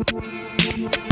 We'll be right back.